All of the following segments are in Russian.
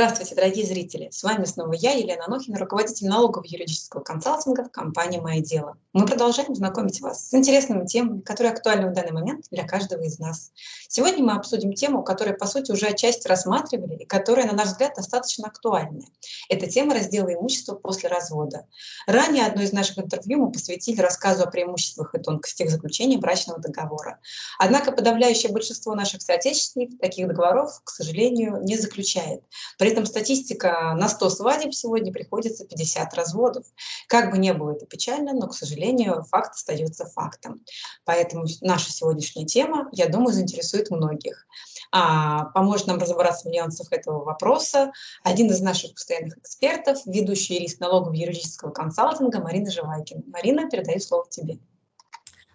Здравствуйте, дорогие зрители! С вами снова я, Елена Анохина, руководитель налогового юридического консалтинга в компании «Мое дело». Мы продолжаем знакомить вас с интересными темами, которые актуальны в данный момент для каждого из нас. Сегодня мы обсудим тему, которую, по сути, уже отчасти рассматривали и которая, на наш взгляд, достаточно актуальная. Это тема раздела имущества после развода. Ранее одно из наших интервью мы посвятили рассказу о преимуществах и тонкостях заключения брачного договора. Однако подавляющее большинство наших соотечественников таких договоров, к сожалению, не заключает. При этом статистика на 100 свадеб сегодня приходится 50 разводов. Как бы ни было это печально, но, к сожалению, факт остается фактом. Поэтому наша сегодняшняя тема, я думаю, заинтересует многих. А, поможет нам разобраться в нюансах этого вопроса один из наших постоянных экспертов, ведущий юрист налогового юридического консалтинга Марина Живайкина. Марина, передаю слово тебе.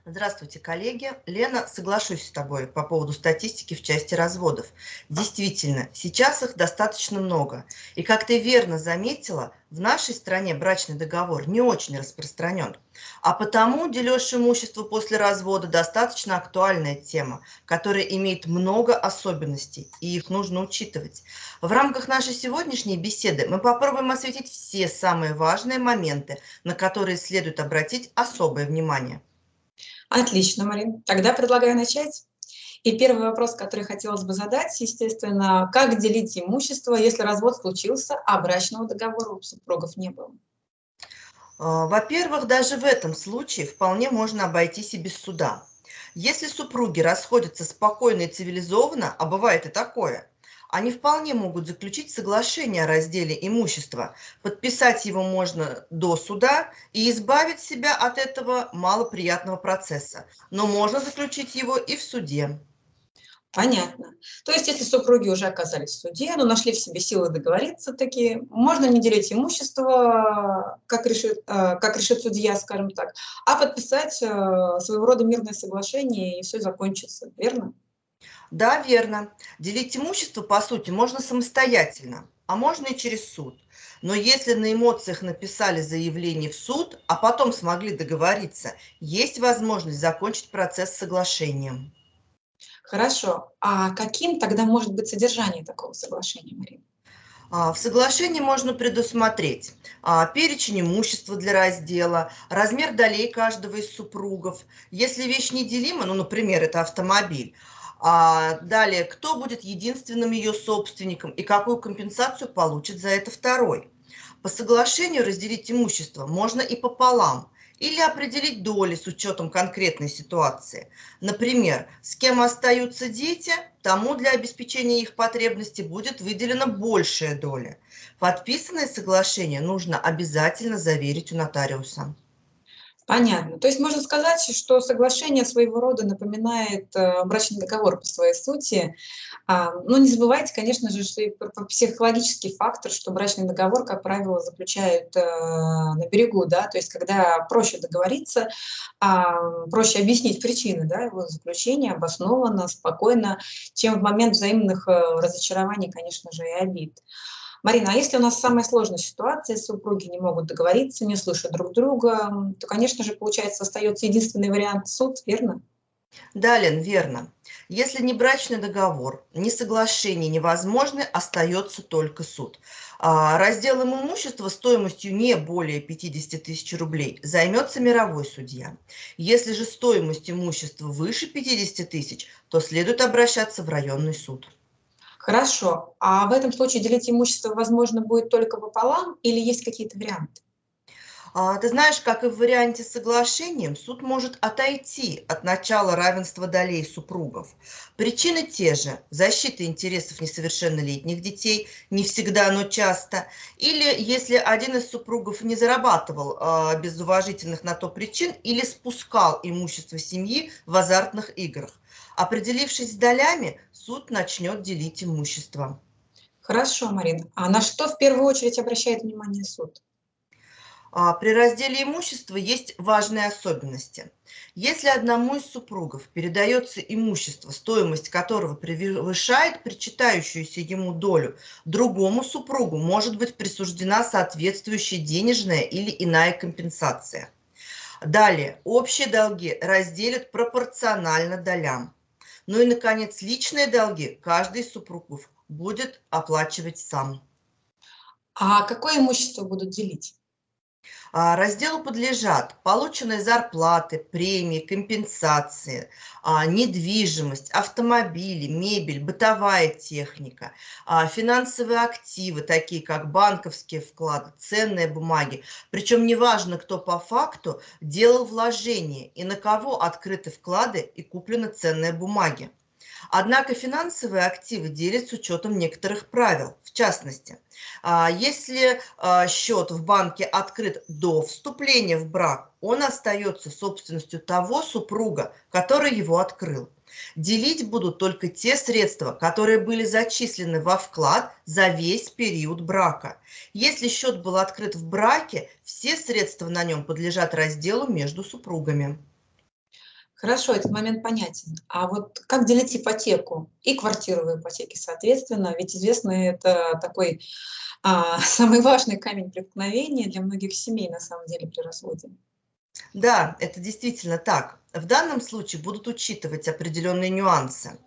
Здравствуйте, коллеги. Лена, соглашусь с тобой по поводу статистики в части разводов. Действительно, сейчас их достаточно много. И как ты верно заметила, в нашей стране брачный договор не очень распространен. А потому дележ имущества после развода достаточно актуальная тема, которая имеет много особенностей, и их нужно учитывать. В рамках нашей сегодняшней беседы мы попробуем осветить все самые важные моменты, на которые следует обратить особое внимание. Отлично, Марин. Тогда предлагаю начать. И первый вопрос, который хотелось бы задать, естественно, как делить имущество, если развод случился, а брачного договора у супругов не было? А, во-первых, даже в этом случае вполне можно обойтись и без суда. Если супруги расходятся спокойно и цивилизованно, а бывает и такое – они вполне могут заключить соглашение о разделе имущества. Подписать его можно до суда и избавить себя от этого малоприятного процесса. Но можно заключить его и в суде. Понятно. То есть, если супруги уже оказались в суде, но нашли в себе силы договориться такие, можно не делить имущество, как решит, э, как решит судья, скажем так, а подписать э, своего рода мирное соглашение, и все закончится, верно? Да, верно. Делить имущество, по сути, можно самостоятельно, а можно и через суд. Но если на эмоциях написали заявление в суд, а потом смогли договориться, есть возможность закончить процесс соглашением. Хорошо. А каким тогда может быть содержание такого соглашения, Марина? А, в соглашении можно предусмотреть а, перечень имущества для раздела, размер долей каждого из супругов. Если вещь неделима, ну, например, это автомобиль, а далее, кто будет единственным ее собственником и какую компенсацию получит за это второй. По соглашению разделить имущество можно и пополам или определить доли с учетом конкретной ситуации. Например, с кем остаются дети, тому для обеспечения их потребностей будет выделена большая доля. Подписанное соглашение нужно обязательно заверить у нотариуса. Понятно. То есть можно сказать, что соглашение своего рода напоминает э, брачный договор по своей сути. А, но не забывайте, конечно же, что и психологический фактор, что брачный договор, как правило, заключают э, на берегу, да, то есть когда проще договориться, а, проще объяснить причины да, его заключения обоснованно, спокойно, чем в момент взаимных э, разочарований, конечно же, и обид. Марина, а если у нас самая сложная ситуация, супруги не могут договориться, не слышат друг друга, то, конечно же, получается, остается единственный вариант суд, верно? Да, Лен, верно. Если не брачный договор, ни соглашение невозможны, остается только суд. А разделом имущества стоимостью не более 50 тысяч рублей займется мировой судья. Если же стоимость имущества выше 50 тысяч, то следует обращаться в районный суд. Хорошо. А в этом случае делить имущество, возможно, будет только пополам или есть какие-то варианты? А, ты знаешь, как и в варианте с соглашением, суд может отойти от начала равенства долей супругов. Причины те же – защита интересов несовершеннолетних детей, не всегда, но часто. Или если один из супругов не зарабатывал э, без уважительных на то причин или спускал имущество семьи в азартных играх. Определившись с долями, суд начнет делить имущество. Хорошо, Марина. А на что в первую очередь обращает внимание суд? А, при разделе имущества есть важные особенности. Если одному из супругов передается имущество, стоимость которого превышает причитающуюся ему долю, другому супругу может быть присуждена соответствующая денежная или иная компенсация. Далее, общие долги разделят пропорционально долям. Ну и, наконец, личные долги каждый из супругов будет оплачивать сам. А какое имущество будут делить? А, разделу подлежат полученные зарплаты, премии, компенсации, а, недвижимость, автомобили, мебель, бытовая техника, а, финансовые активы, такие как банковские вклады, ценные бумаги. Причем неважно, кто по факту делал вложения и на кого открыты вклады и куплены ценные бумаги. Однако финансовые активы делят с учетом некоторых правил. В частности, а, если а, счет в банке открыт до вступления в брак, он остается собственностью того супруга, который его открыл. Делить будут только те средства, которые были зачислены во вклад за весь период брака. Если счет был открыт в браке, все средства на нем подлежат разделу между супругами. Хорошо, этот момент понятен. А вот как делить ипотеку и квартиру в ипотеке, соответственно? Ведь известно, это такой а, самый важный камень преткновения для многих семей, на самом деле, при разводе. Да, это действительно так. В данном случае будут учитывать определенные нюансы.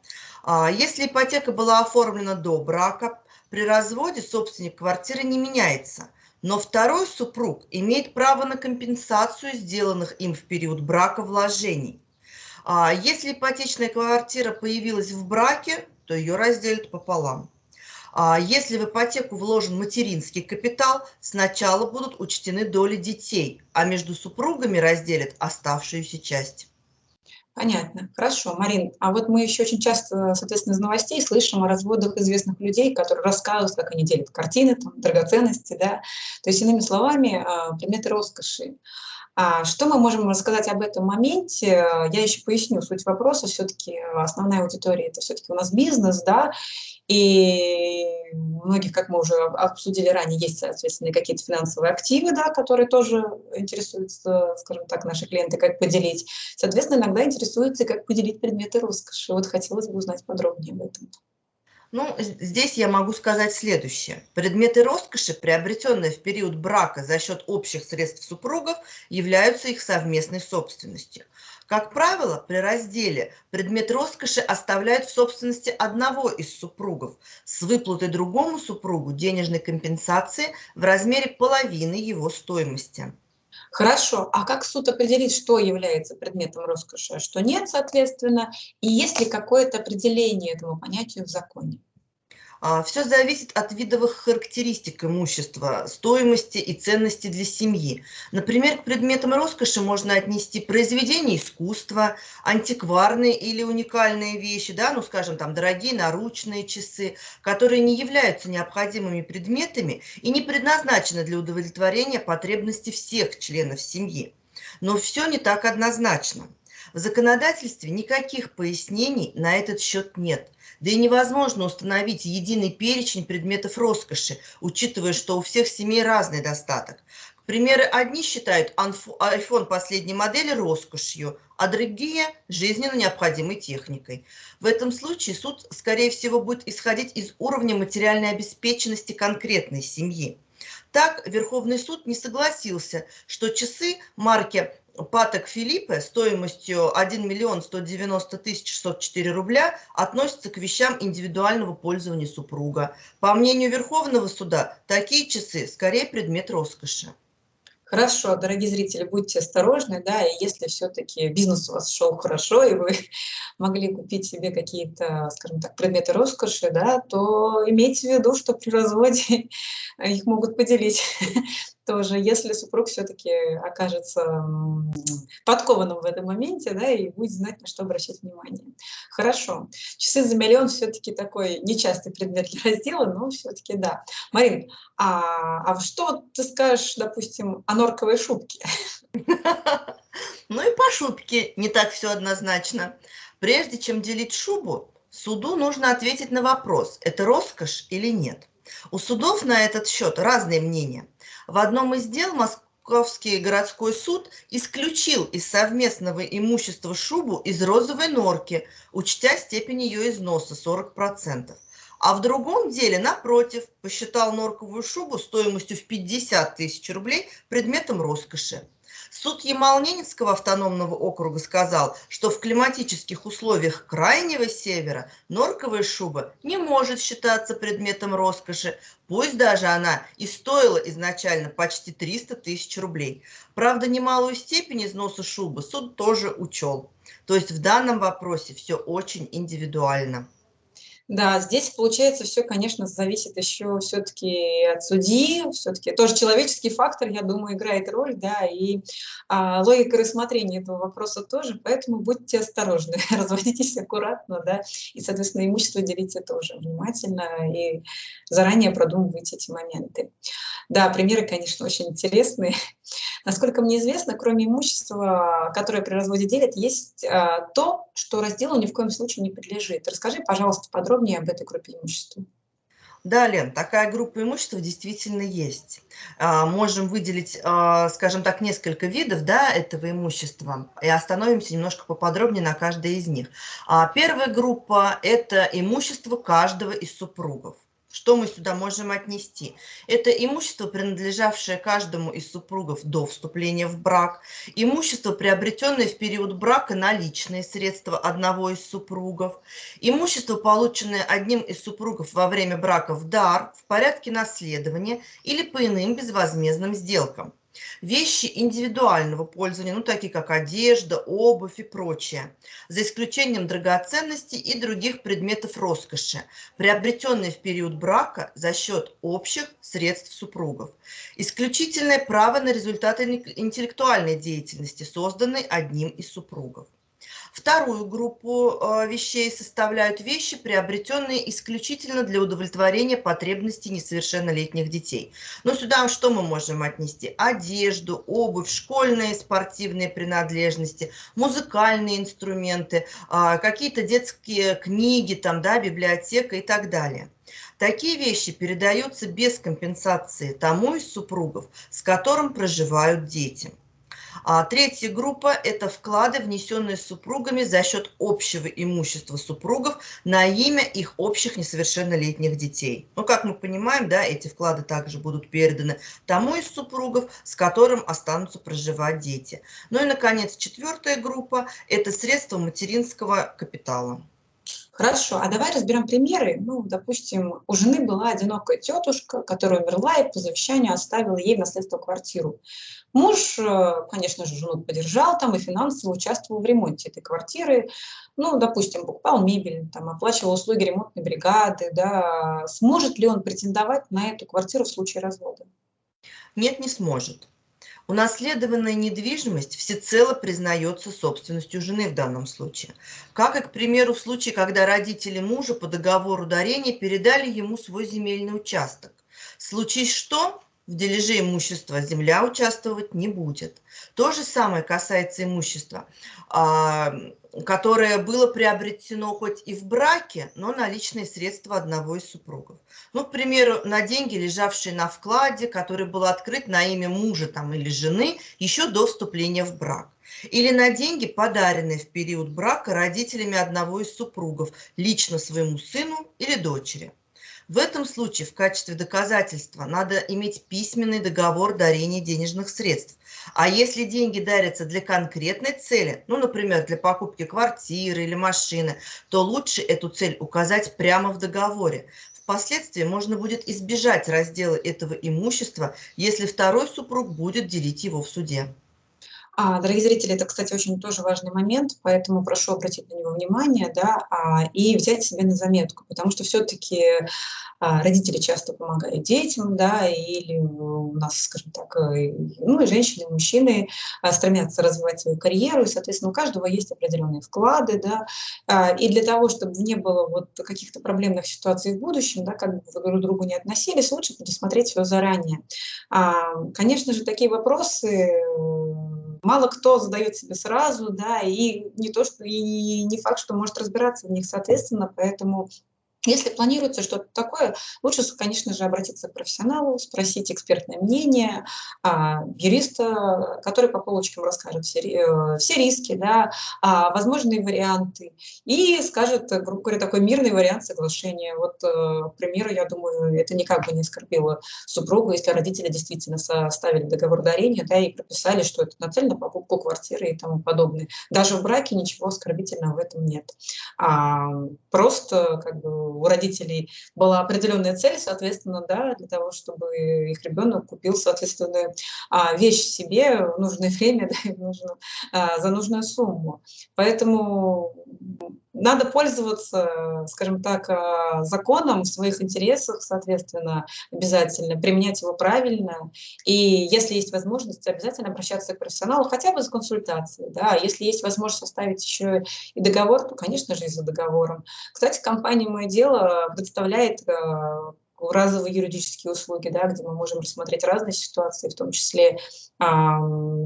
А, если ипотека была оформлена до брака, при разводе собственник квартиры не меняется, но второй супруг имеет право на компенсацию сделанных им в период брака вложений. А если ипотечная квартира появилась в браке, то ее разделят пополам. А если в ипотеку вложен материнский капитал, сначала будут учтены доли детей, а между супругами разделят оставшуюся часть. Понятно. Хорошо, Марин. А вот мы еще очень часто, соответственно, из новостей слышим о разводах известных людей, которые рассказывают, как они делят картины, там, драгоценности, да. То есть, иными словами, а, предметы роскоши. А что мы можем рассказать об этом моменте? Я еще поясню суть вопроса. Все-таки основная аудитория – это все-таки у нас бизнес, да, и у многих, как мы уже обсудили ранее, есть, соответственно, какие-то финансовые активы, да, которые тоже интересуются, скажем так, наши клиенты, как поделить. Соответственно, иногда интересуются, как поделить предметы роскоши. Вот хотелось бы узнать подробнее об этом. Ну, здесь я могу сказать следующее. Предметы роскоши, приобретенные в период брака за счет общих средств супругов, являются их совместной собственностью. Как правило, при разделе предмет роскоши оставляют в собственности одного из супругов с выплатой другому супругу денежной компенсации в размере половины его стоимости. Хорошо, а как суд определит, что является предметом роскоши, а что нет, соответственно, и есть ли какое-то определение этому понятию в законе? А, Все зависит от видовых характеристик имущества, стоимости и ценности для семьи. Например, к предметам роскоши можно отнести произведения искусства, антикварные или уникальные вещи, да, ну, скажем, там, дорогие наручные часы, которые не являются необходимыми предметами и не предназначены для удовлетворения потребностей всех членов семьи. Но все не так однозначно. В законодательстве никаких пояснений на этот счет нет. Да и невозможно установить единый перечень предметов роскоши, учитывая, что у всех семей разный достаток. К примеру, одни считают iPhone последней модели роскошью, а другие – жизненно необходимой техникой. В этом случае суд, скорее всего, будет исходить из уровня материальной обеспеченности конкретной семьи. Так, Верховный суд не согласился, что часы марки Паток Филиппе стоимостью 1 миллион 190 тысяч 604 рубля относится к вещам индивидуального пользования супруга. По мнению Верховного суда, такие часы скорее предмет роскоши. Хорошо, дорогие зрители, будьте осторожны, да, и если все-таки бизнес у вас шел хорошо, и вы могли купить себе какие-то, скажем так, предметы роскоши, да, то имейте в виду, что при разводе их могут поделить тоже, если супруг все-таки окажется подкованным в этом моменте, да, и будет знать, на что обращать внимание. Хорошо. Часы за миллион все-таки такой нечастый предмет для раздела, но все-таки да. Марин, а, а что ты скажешь, допустим, о норковой шубке? Ну и по шубке не так все однозначно. Прежде чем делить шубу, суду нужно ответить на вопрос, это роскошь или нет. У судов на этот счет разные мнения. В одном из дел Московский городской суд исключил из совместного имущества шубу из розовой норки, учтя степень ее износа 40%. А в другом деле, напротив, посчитал норковую шубу стоимостью в 50 тысяч рублей предметом роскоши. Суд Ямал-Ненецкого автономного округа сказал, что в климатических условиях крайнего севера норковая шуба не может считаться предметом роскоши, пусть даже она и стоила изначально почти 300 тысяч рублей. Правда, немалую степень износа шубы суд тоже учел. То есть в данном вопросе все очень индивидуально. Да, здесь получается все, конечно, зависит еще все-таки от судьи, все-таки тоже человеческий фактор, я думаю, играет роль, да, и а, логика рассмотрения этого вопроса тоже, поэтому будьте осторожны, разводитесь аккуратно, да, и, соответственно, имущество делите тоже внимательно и заранее продумывайте эти моменты. Да, примеры, конечно, очень интересные. Насколько мне известно, кроме имущества, которое при разводе делят, есть а, то, что разделу ни в коем случае не подлежит. Расскажи, пожалуйста, подробнее об этой группе имущества. Да, Лен, такая группа имущества действительно есть. А, можем выделить, а, скажем так, несколько видов да, этого имущества и остановимся немножко поподробнее на каждой из них. А, первая группа – это имущество каждого из супругов. Что мы сюда можем отнести? Это имущество, принадлежавшее каждому из супругов до вступления в брак, имущество, приобретенное в период брака на личные средства одного из супругов, имущество, полученное одним из супругов во время брака в дар, в порядке наследования или по иным безвозмездным сделкам. Вещи индивидуального пользования, ну, такие как одежда, обувь и прочее, за исключением драгоценностей и других предметов роскоши, приобретенные в период брака за счет общих средств супругов. Исключительное право на результаты интеллектуальной деятельности, созданной одним из супругов. Вторую группу э, вещей составляют вещи, приобретенные исключительно для удовлетворения потребностей несовершеннолетних детей. Но сюда что мы можем отнести? Одежду, обувь, школьные спортивные принадлежности, музыкальные инструменты, а, какие-то детские книги, там, да, библиотека и так далее. Такие вещи передаются без компенсации тому из супругов, с которым проживают дети. А третья группа – это вклады, внесенные супругами за счет общего имущества супругов на имя их общих несовершеннолетних детей. Ну, как мы понимаем, да, эти вклады также будут переданы тому из супругов, с которым останутся проживать дети. Ну и, наконец, четвертая группа – это средства материнского капитала. Хорошо, а давай разберем примеры. Ну, допустим, у жены была одинокая тетушка, которая умерла и по завещанию оставила ей в наследство квартиру. Муж, э, конечно же, жену поддержал там и финансово участвовал в ремонте этой квартиры. Ну, допустим, покупал мебель, там, оплачивал услуги ремонтной бригады. Да. Сможет ли он претендовать на эту квартиру в случае развода? Нет, не сможет. Унаследованная недвижимость всецело признается собственностью жены в данном случае. Как и, к примеру, в случае, когда родители мужа по договору дарения передали ему свой земельный участок. Случись что, в дележе имущества земля участвовать не будет. То же самое касается имущества, а, которое было приобретено хоть и в браке, но на личные средства одного из супругов. Ну, к примеру, на деньги, лежавшие на вкладе, который был открыт на имя мужа там, или жены еще до вступления в брак. Или на деньги, подаренные в период брака родителями одного из супругов, лично своему сыну или дочери. В этом случае в качестве доказательства надо иметь письменный договор дарения денежных средств. А если деньги дарятся для конкретной цели, ну, например, для покупки квартиры или машины, то лучше эту цель указать прямо в договоре. Впоследствии можно будет избежать раздела этого имущества, если второй супруг будет делить его в суде. А, дорогие зрители, это, кстати, очень тоже важный момент, поэтому прошу обратить на него внимание да, а, и взять себе на заметку, потому что все-таки а, родители часто помогают детям, да, или у нас, скажем так, э, ну и женщины, и мужчины а, стремятся развивать свою карьеру, и, соответственно, у каждого есть определенные вклады, да, а, и для того, чтобы не было вот каких-то проблемных ситуаций в будущем, да, как бы вы друг к другу не относились, лучше предусмотреть все заранее. А, конечно же, такие вопросы мало кто задает себе сразу, да, и не то, что и не факт, что может разбираться в них, соответственно, поэтому Если планируется что-то такое, лучше, конечно же, обратиться к профессионалу, спросить экспертное мнение а, юриста, который по полочкам расскажет все, э, все риски, да, а, возможные варианты и скажет, грубо говоря, такой мирный вариант соглашения. Вот, э, к примеру, я думаю, это никак бы не оскорбило супругу, если родители действительно составили договор дарения да, и прописали, что это нацелено на покупку квартиры и тому подобное. Даже в браке ничего оскорбительного в этом нет. А, просто как бы у родителей была определенная цель, соответственно, да, для того, чтобы их ребенок купил соответственную а, вещь себе в нужное время, да, и в нужную, а, за нужную сумму. Поэтому надо пользоваться, скажем так, а, законом в своих интересах, соответственно, обязательно, применять его правильно. И если есть возможность, обязательно обращаться к профессионалу хотя бы за консультацией. Да. Если есть возможность составить еще и договор, то, конечно же, и за договором. Кстати, компания «Мое дело» представляет а, разовые юридические услуги, да, где мы можем рассмотреть разные ситуации, в том числе, а,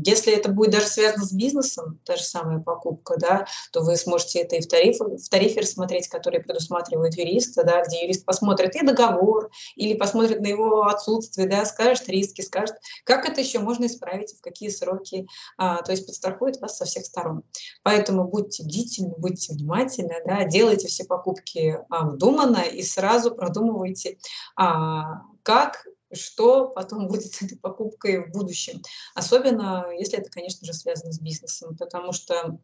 если это будет даже связано с бизнесом, та же самая покупка, да, то вы сможете это и в тарифе, в тарифе рассмотреть, который предусматривает юриста, да, где юрист посмотрит и договор, или посмотрит на его отсутствие, да, скажет риски, скажет, как это еще можно исправить, в какие сроки, а, то есть подстрахует вас со всех сторон. Поэтому будьте бдительны, будьте внимательны, да, делайте все покупки а, и сразу продумывайте, а, как, что потом будет с этой покупкой в будущем. Особенно, если это, конечно же, связано с бизнесом, потому что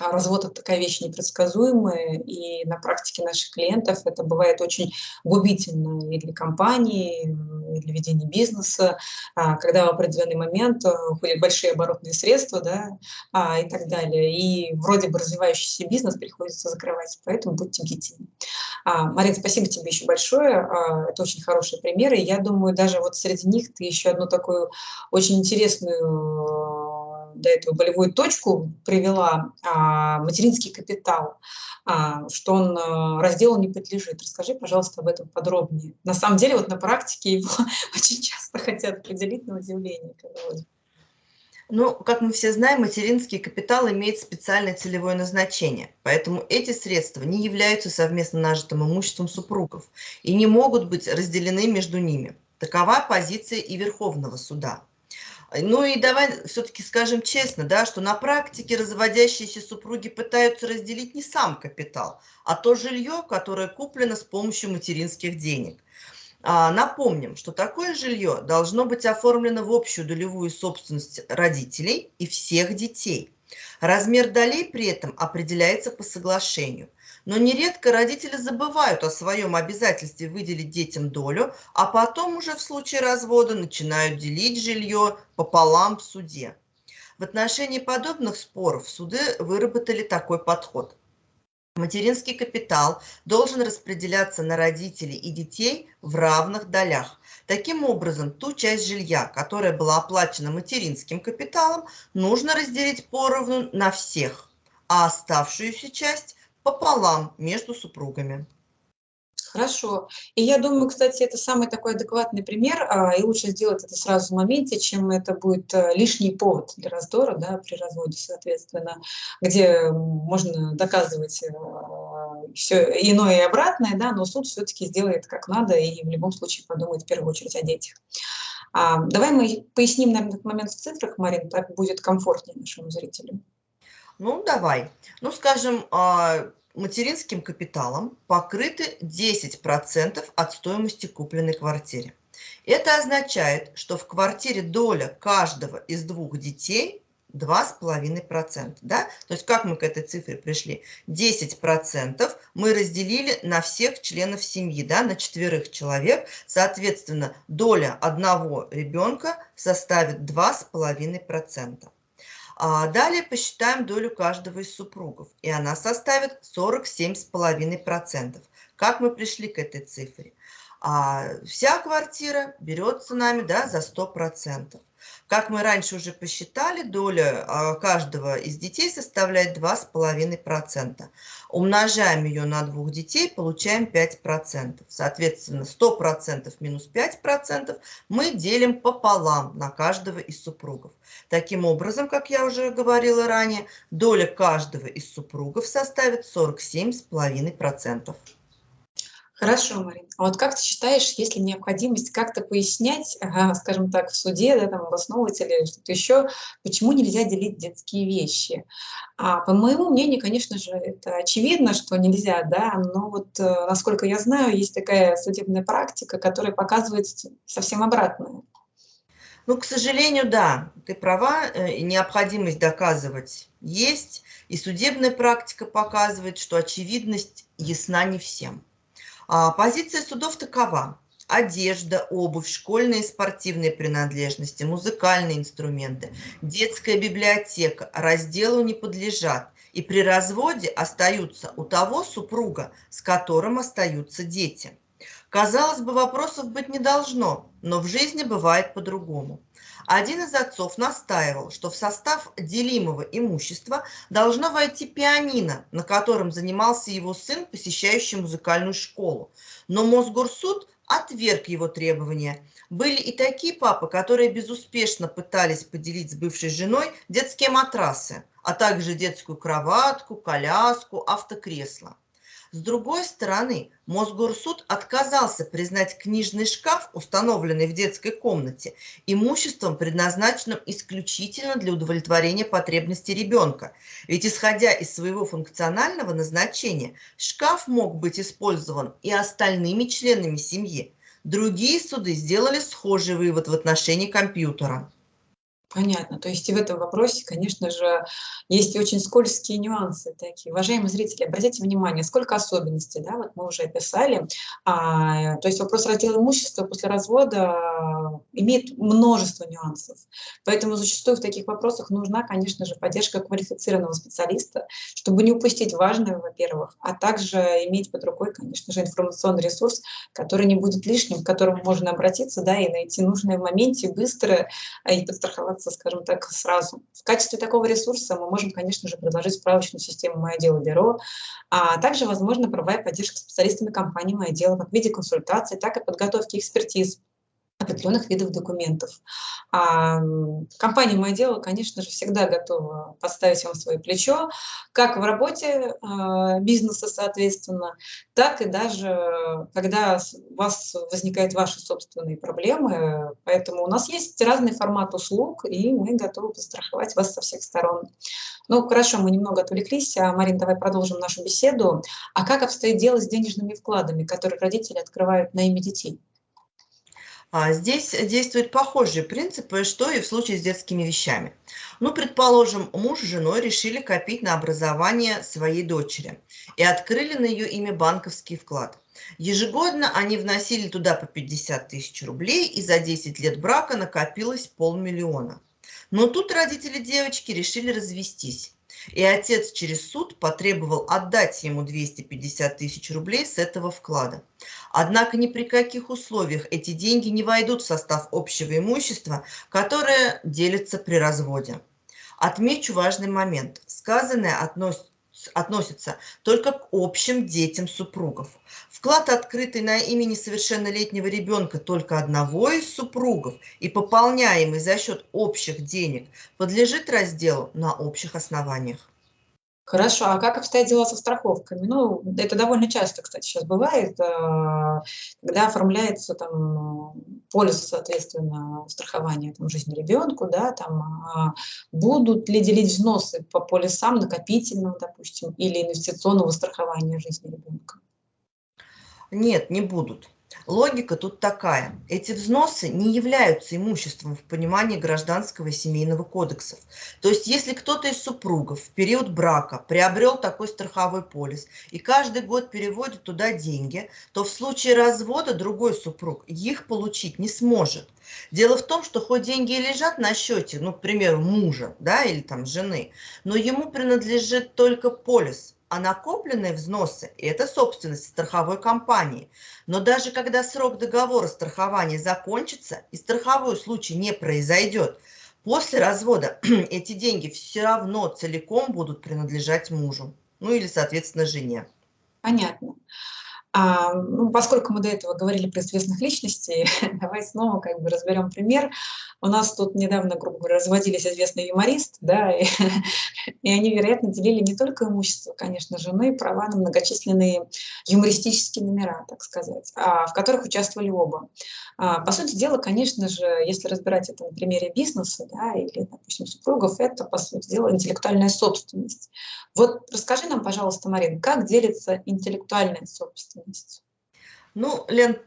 развод – это такая вещь непредсказуемая, и на практике наших клиентов это бывает очень губительно и для компании, и для ведения бизнеса, а, когда в определенный момент э, уходят большие оборотные средства да, а, и так далее. И вроде бы развивающийся бизнес приходится закрывать, поэтому будьте бдительны. Марин, спасибо тебе еще большое. Это очень хорошие примеры. Я думаю, даже вот среди них ты еще одну такую очень интересную до этого болевую точку привела а, материнский капитал, а, что он а, разделу не подлежит. Расскажи, пожалуйста, об этом подробнее. На самом деле, вот на практике его очень часто хотят определить на удивление. Ну, как мы все знаем, материнский капитал имеет специальное целевое назначение, поэтому эти средства не являются совместно нажитым имуществом супругов и не могут быть разделены между ними. Такова позиция и Верховного суда. Ну и давай все-таки скажем честно, да, что на практике разводящиеся супруги пытаются разделить не сам капитал, а то жилье, которое куплено с помощью материнских денег. А, напомним, что такое жилье должно быть оформлено в общую долевую собственность родителей и всех детей. Размер долей при этом определяется по соглашению – но нередко родители забывают о своем обязательстве выделить детям долю, а потом уже в случае развода начинают делить жилье пополам в суде. В отношении подобных споров суды выработали такой подход. Материнский капитал должен распределяться на родителей и детей в равных долях. Таким образом, ту часть жилья, которая была оплачена материнским капиталом, нужно разделить поровну на всех, а оставшуюся часть пополам между супругами. Хорошо. И я думаю, кстати, это самый такой адекватный пример, а, и лучше сделать это сразу в моменте, чем это будет э, лишний повод для раздора да, при разводе, соответственно, где можно доказывать э, все иное и обратное, да, но суд все-таки сделает как надо и в любом случае подумает в первую очередь о детях. А, давай мы поясним, наверное, этот момент в цифрах, Марин, так будет комфортнее нашему зрителю. Ну, давай. Ну, скажем, а, материнским капиталом покрыты 10% от стоимости купленной квартиры. Это означает, что в квартире доля каждого из двух детей 2,5%. Да? То есть как мы к этой цифре пришли? 10% мы разделили на всех членов семьи, да, на четверых человек. Соответственно, доля одного ребенка составит 2,5%. А далее посчитаем долю каждого из супругов, и она составит 47,5%. Как мы пришли к этой цифре? А вся квартира берется нами да, за 100%. Как мы раньше уже посчитали, доля а, каждого из детей составляет 2,5%. Умножаем ее на двух детей, получаем 5%. Соответственно, 100% минус 5% мы делим пополам на каждого из супругов. Таким образом, как я уже говорила ранее, доля каждого из супругов составит 47,5%. Хорошо, Марин. А вот как ты считаешь, есть ли необходимость как-то пояснять, скажем так, в суде, да, там, обосновывать или что-то еще, почему нельзя делить детские вещи? А, по моему мнению, конечно же, это очевидно, что нельзя, да, но вот, э, насколько я знаю, есть такая судебная практика, которая показывает совсем обратное. Ну, к сожалению, да, ты права, э, необходимость доказывать есть, и судебная практика показывает, что очевидность ясна не всем. А, позиция судов такова. Одежда, обувь, школьные и спортивные принадлежности, музыкальные инструменты, детская библиотека разделу не подлежат и при разводе остаются у того супруга, с которым остаются дети. Казалось бы, вопросов быть не должно, но в жизни бывает по-другому. Один из отцов настаивал, что в состав делимого имущества должно войти пианино, на котором занимался его сын, посещающий музыкальную школу. Но Мосгорсуд отверг его требования. Были и такие папы, которые безуспешно пытались поделить с бывшей женой детские матрасы, а также детскую кроватку, коляску, автокресло. С другой стороны, Мосгорсуд отказался признать книжный шкаф, установленный в детской комнате, имуществом, предназначенным исключительно для удовлетворения потребностей ребенка. Ведь исходя из своего функционального назначения, шкаф мог быть использован и остальными членами семьи. Другие суды сделали схожий вывод в отношении компьютера. Понятно. То есть и в этом вопросе, конечно же, есть очень скользкие нюансы такие. Уважаемые зрители, обратите внимание, сколько особенностей, да, вот мы уже описали. А, то есть вопрос раздела имущества после развода имеет множество нюансов. Поэтому зачастую в таких вопросах нужна, конечно же, поддержка квалифицированного специалиста, чтобы не упустить важное, во-первых, а также иметь под рукой, конечно же, информационный ресурс, который не будет лишним, к которому можно обратиться, да, и найти нужное в моменте быстро а, и подстраховаться оказаться, скажем так, сразу. В качестве такого ресурса мы можем, конечно же, предложить справочную систему «Мое дело бюро», а также, возможно, правовая поддержка специалистами компании «Мое дело» как в виде консультаций, так и подготовки экспертиз определенных видов документов. А, компания «Мое дело», конечно же, всегда готова подставить вам свое плечо, как в работе а, бизнеса, соответственно, так и даже когда у вас возникают ваши собственные проблемы. Поэтому у нас есть разный формат услуг, и мы готовы постраховать вас со всех сторон. Ну, хорошо, мы немного отвлеклись. А, Марин, давай продолжим нашу беседу. А как обстоит дело с денежными вкладами, которые родители открывают на имя детей? А здесь действуют похожие принципы, что и в случае с детскими вещами. Ну, предположим, муж с женой решили копить на образование своей дочери и открыли на ее имя банковский вклад. Ежегодно они вносили туда по 50 тысяч рублей, и за 10 лет брака накопилось полмиллиона. Но тут родители девочки решили развестись. И отец через суд потребовал отдать ему 250 тысяч рублей с этого вклада. Однако ни при каких условиях эти деньги не войдут в состав общего имущества, которое делится при разводе. Отмечу важный момент. Сказанное относится только к общим детям супругов. Вклад, открытый на имя несовершеннолетнего ребенка только одного из супругов и пополняемый за счет общих денег, подлежит разделу на общих основаниях. Хорошо, а как обстоят дела со страховками? Ну, это довольно часто, кстати, сейчас бывает, э, когда оформляется там полис, соответственно, страхования там, жизни ребенку, да, там, а будут ли делить взносы по полисам накопительного, допустим, или инвестиционного страхования жизни ребенка? Нет, не будут. Логика тут такая. Эти взносы не являются имуществом в понимании гражданского и семейного кодексов. То есть, если кто-то из супругов в период брака приобрел такой страховой полис и каждый год переводит туда деньги, то в случае развода другой супруг их получить не сможет. Дело в том, что хоть деньги и лежат на счете, ну, к примеру, мужа да, или там жены, но ему принадлежит только полис, а накопленные взносы – это собственность страховой компании. Но даже когда срок договора страхования закончится и страховой случай не произойдет, после развода эти деньги все равно целиком будут принадлежать мужу, ну или, соответственно, жене. Понятно. А, ну, поскольку мы до этого говорили про известных личностей, давай снова как бы разберем пример. У нас тут недавно, грубо говоря, разводились известный юморист, да, и И они, вероятно, делили не только имущество, конечно же, но и права на многочисленные юмористические номера, так сказать, а, в которых участвовали оба. А, по сути дела, конечно же, если разбирать это на примере бизнеса да, или, допустим, супругов, это, по сути дела, интеллектуальная собственность. Вот расскажи нам, пожалуйста, Марин, как делится интеллектуальная собственность? Ну, Лен,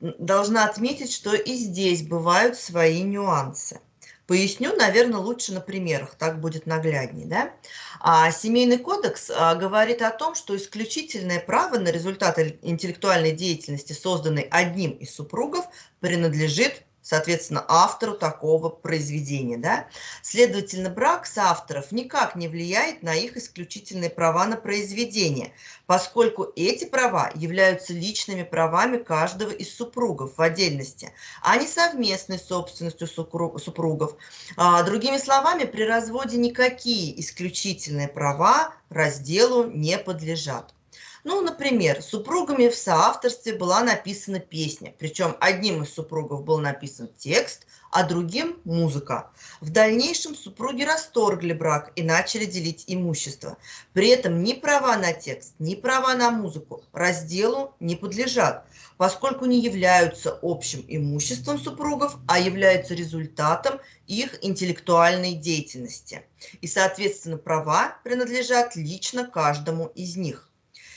должна отметить, что и здесь бывают свои нюансы. Поясню, наверное, лучше на примерах, так будет нагляднее. Да? А Семейный кодекс а, говорит о том, что исключительное право на результат интеллектуальной деятельности, созданной одним из супругов, принадлежит соответственно, автору такого произведения. Да? Следовательно, брак соавторов никак не влияет на их исключительные права на произведение, поскольку эти права являются личными правами каждого из супругов в отдельности, а не совместной собственностью супругов. А, другими словами, при разводе никакие исключительные права разделу не подлежат. Ну, например, супругами в соавторстве была написана песня, причем одним из супругов был написан текст, а другим – музыка. В дальнейшем супруги расторгли брак и начали делить имущество. При этом ни права на текст, ни права на музыку разделу не подлежат, поскольку не являются общим имуществом супругов, а являются результатом их интеллектуальной деятельности. И, соответственно, права принадлежат лично каждому из них.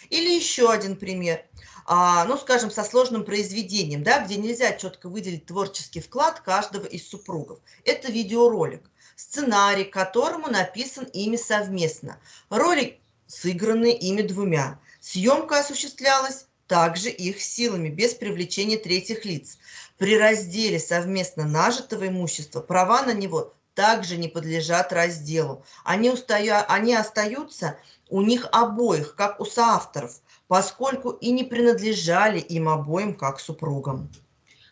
Или еще один пример, а, ну, скажем, со сложным произведением, да, где нельзя четко выделить творческий вклад каждого из супругов. Это видеоролик, сценарий, которому написан ими совместно. Ролик сыграны ими двумя. Съемка осуществлялась также их силами, без привлечения третьих лиц. При разделе совместно нажитого имущества права на него также не подлежат разделу. Они, устаю, они остаются у них обоих, как у соавторов, поскольку и не принадлежали им обоим, как супругам.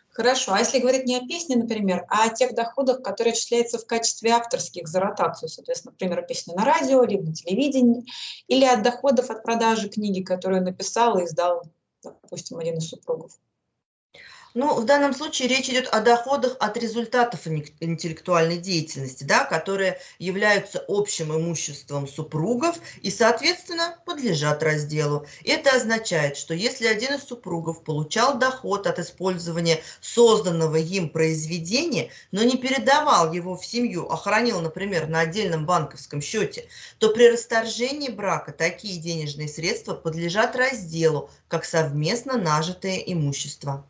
Хорошо, а если говорить не о песне, например, а о тех доходах, которые отчисляются в качестве авторских за ротацию, соответственно, например, песни на радио, либо на телевидении, или от доходов от продажи книги, которую написал и издал, допустим, один из супругов? Ну, в данном случае речь идет о доходах от результатов интеллектуальной деятельности, да, которые являются общим имуществом супругов и, соответственно, подлежат разделу. Это означает, что если один из супругов получал доход от использования созданного им произведения, но не передавал его в семью, а хранил, например, на отдельном банковском счете, то при расторжении брака такие денежные средства подлежат разделу, как совместно нажитое имущество.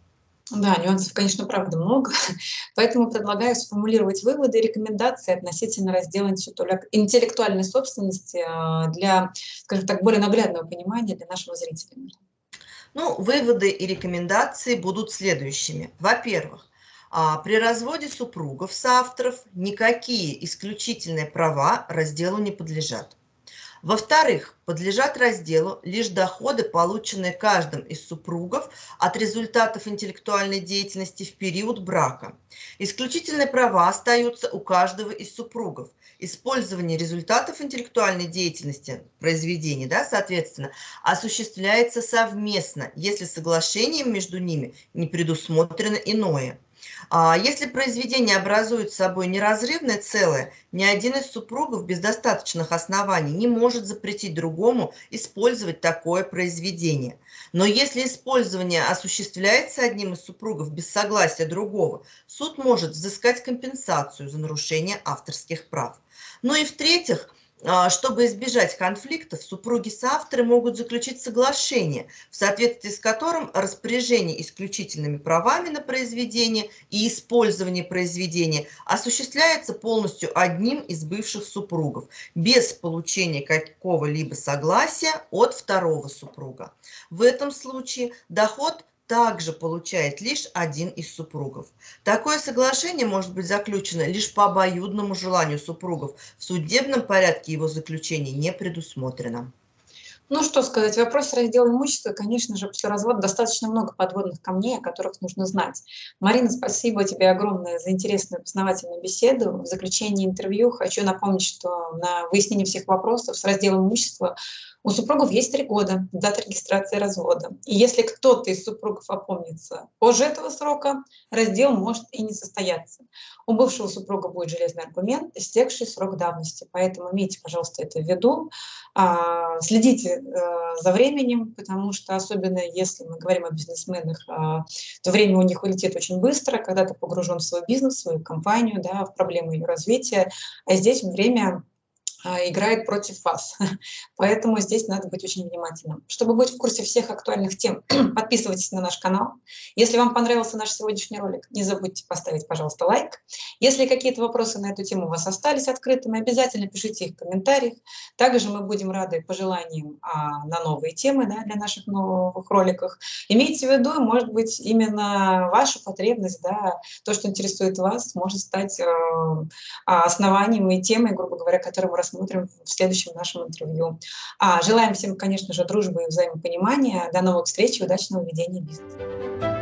Да, нюансов, конечно, правда много, поэтому предлагаю сформулировать выводы и рекомендации относительно раздела интеллектуальной собственности а, для, скажем так, более наглядного понимания для нашего зрителя. Ну, выводы и рекомендации будут следующими. Во-первых, а, при разводе супругов соавторов никакие исключительные права разделу не подлежат. Во-вторых, подлежат разделу лишь доходы, полученные каждым из супругов от результатов интеллектуальной деятельности в период брака. Исключительные права остаются у каждого из супругов. Использование результатов интеллектуальной деятельности произведений, да, соответственно, осуществляется совместно, если соглашением между ними не предусмотрено иное. А если произведение образует собой неразрывное целое, ни один из супругов без достаточных оснований не может запретить другому использовать такое произведение. Но если использование осуществляется одним из супругов без согласия другого, суд может взыскать компенсацию за нарушение авторских прав. Ну и в-третьих, чтобы избежать конфликтов, супруги-соавторы могут заключить соглашение, в соответствии с которым распоряжение исключительными правами на произведение и использование произведения осуществляется полностью одним из бывших супругов, без получения какого-либо согласия от второго супруга. В этом случае доход также получает лишь один из супругов. Такое соглашение может быть заключено лишь по обоюдному желанию супругов. В судебном порядке его заключение не предусмотрено. Ну, что сказать, в вопросе раздела имущества, конечно же, после развода достаточно много подводных камней, о которых нужно знать. Марина, спасибо тебе огромное за интересную познавательную беседу. В заключении интервью хочу напомнить, что на выяснение всех вопросов с разделом имущества У супругов есть три года, дата регистрации развода. И если кто-то из супругов опомнится позже этого срока, раздел может и не состояться. У бывшего супруга будет железный аргумент, истекший срок давности. Поэтому имейте, пожалуйста, это в виду. А, следите э, за временем, потому что особенно если мы говорим о бизнесменах, а, то время у них улетит очень быстро, когда ты погружен в свой бизнес, в свою компанию, да, в проблемы ее развития. А здесь время играет против вас. Поэтому здесь надо быть очень внимательным. Чтобы быть в курсе всех актуальных тем, подписывайтесь на наш канал. Если вам понравился наш сегодняшний ролик, не забудьте поставить, пожалуйста, лайк. Если какие-то вопросы на эту тему у вас остались открытыми, обязательно пишите их в комментариях. Также мы будем рады пожеланиям а, на новые темы да, для наших новых роликов. Имейте в виду, может быть, именно ваша потребность, да, то, что интересует вас, может стать э, основанием и темой, грубо говоря, которую мы рассмотрим в следующем нашем интервью. А, желаем всем, конечно же, дружбы и взаимопонимания. До новых встреч и удачного ведения бизнеса.